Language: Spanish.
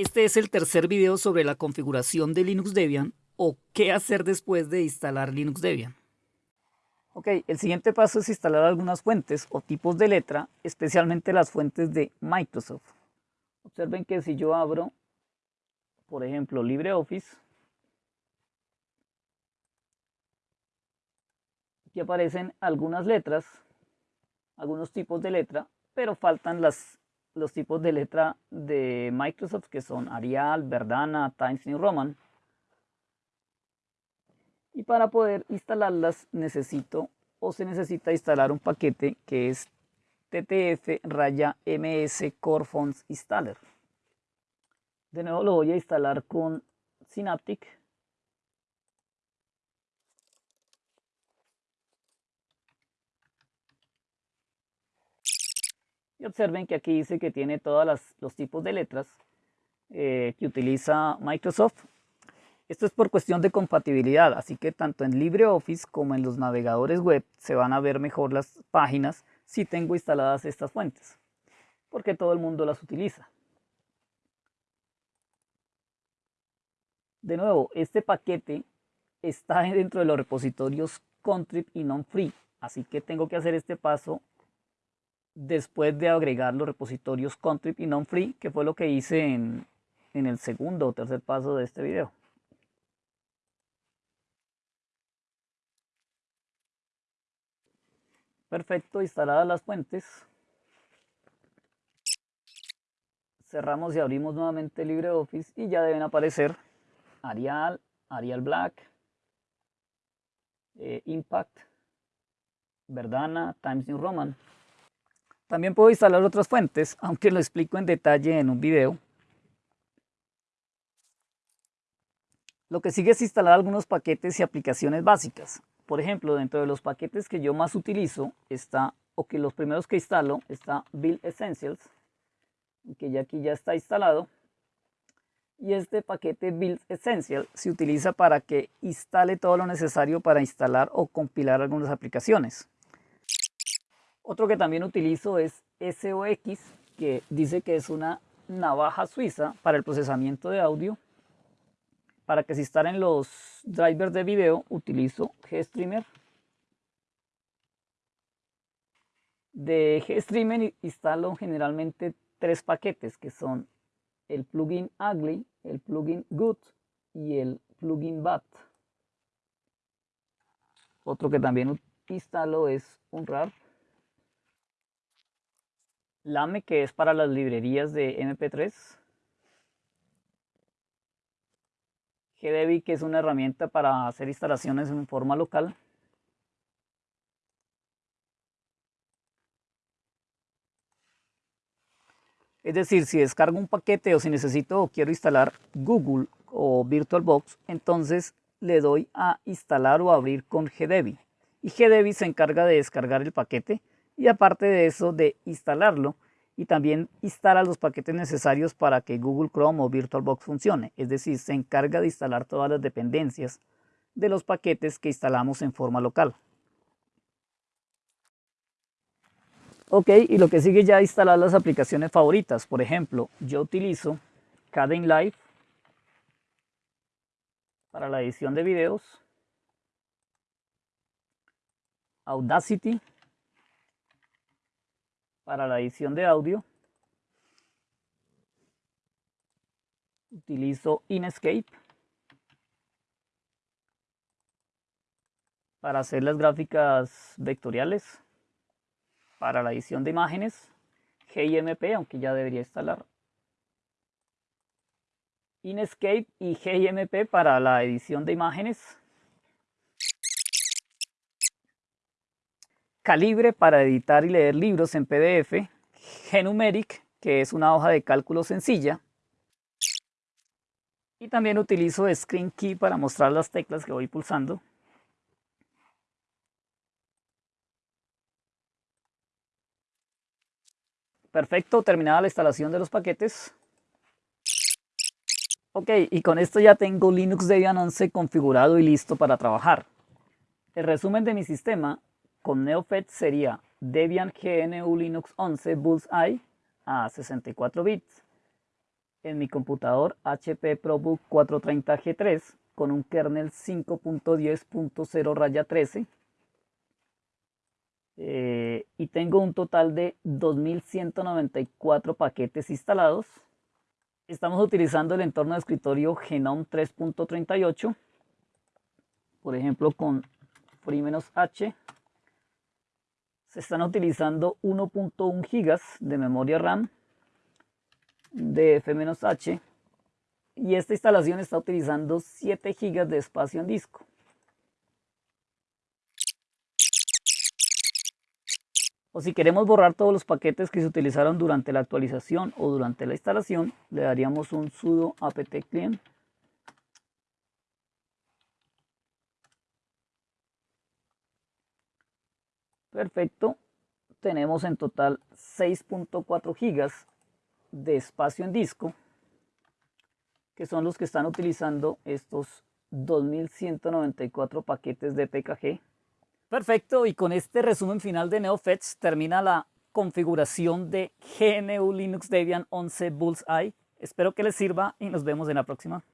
Este es el tercer video sobre la configuración de Linux Debian o qué hacer después de instalar Linux Debian. Ok, el siguiente paso es instalar algunas fuentes o tipos de letra, especialmente las fuentes de Microsoft. Observen que si yo abro, por ejemplo, LibreOffice, aquí aparecen algunas letras, algunos tipos de letra, pero faltan las, los tipos de letra de Microsoft que son Arial, Verdana, Times New Roman. Y para poder instalarlas necesito o se necesita instalar un paquete que es ttf raya ms core fonts installer. De nuevo lo voy a instalar con Synaptic. Y observen que aquí dice que tiene todos los tipos de letras eh, que utiliza Microsoft esto es por cuestión de compatibilidad, así que tanto en LibreOffice como en los navegadores web se van a ver mejor las páginas si tengo instaladas estas fuentes, porque todo el mundo las utiliza. De nuevo, este paquete está dentro de los repositorios contrib y non-free, así que tengo que hacer este paso después de agregar los repositorios contrib y non-free, que fue lo que hice en, en el segundo o tercer paso de este video. Perfecto, instaladas las fuentes. Cerramos y abrimos nuevamente LibreOffice y ya deben aparecer Arial, Arial Black, eh, Impact, Verdana, Times New Roman. También puedo instalar otras fuentes, aunque lo explico en detalle en un video. Lo que sigue es instalar algunos paquetes y aplicaciones básicas por ejemplo, dentro de los paquetes que yo más utilizo está, o que los primeros que instalo, está Build Essentials, que ya aquí ya está instalado. Y este paquete Build Essential se utiliza para que instale todo lo necesario para instalar o compilar algunas aplicaciones. Otro que también utilizo es SOX, que dice que es una navaja suiza para el procesamiento de audio para que se instalen los drivers de video utilizo GStreamer. De GStreamer instalo generalmente tres paquetes que son el plugin Ugly, el plugin Good y el plugin Bad. Otro que también instalo es un RAR. Lame que es para las librerías de MP3 GDevi, que es una herramienta para hacer instalaciones en forma local. Es decir, si descargo un paquete o si necesito o quiero instalar Google o VirtualBox, entonces le doy a instalar o abrir con GDevi. Y GDevi se encarga de descargar el paquete y aparte de eso de instalarlo y también instala los paquetes necesarios para que Google Chrome o VirtualBox funcione, es decir, se encarga de instalar todas las dependencias de los paquetes que instalamos en forma local. Ok, y lo que sigue ya es instalar las aplicaciones favoritas. Por ejemplo, yo utilizo Live para la edición de videos, Audacity para la edición de audio. Utilizo Inkscape para hacer las gráficas vectoriales. Para la edición de imágenes, GIMP, aunque ya debería instalar. Inkscape y GIMP para la edición de imágenes. Calibre para editar y leer libros en PDF, Genumeric, que es una hoja de cálculo sencilla, y también utilizo Screen Key para mostrar las teclas que voy pulsando. Perfecto, terminada la instalación de los paquetes. Ok, y con esto ya tengo Linux Debian 11 configurado y listo para trabajar. El resumen de mi sistema con NeoFet sería Debian GNU Linux 11 Bullseye a 64 bits. en mi computador HP ProBook 430G3 con un kernel 5.10.0 raya 13 eh, y tengo un total de 2194 paquetes instalados. Estamos utilizando el entorno de escritorio Genome 3.38, por ejemplo con FreeH. Se están utilizando 1.1 GB de memoria RAM de F-H y esta instalación está utilizando 7 GB de espacio en disco. O si queremos borrar todos los paquetes que se utilizaron durante la actualización o durante la instalación, le daríamos un sudo apt Perfecto. Tenemos en total 6.4 GB de espacio en disco, que son los que están utilizando estos 2194 paquetes de PKG Perfecto, y con este resumen final de NeoFetch termina la configuración de GNU Linux Debian 11 Bullseye. Espero que les sirva y nos vemos en la próxima.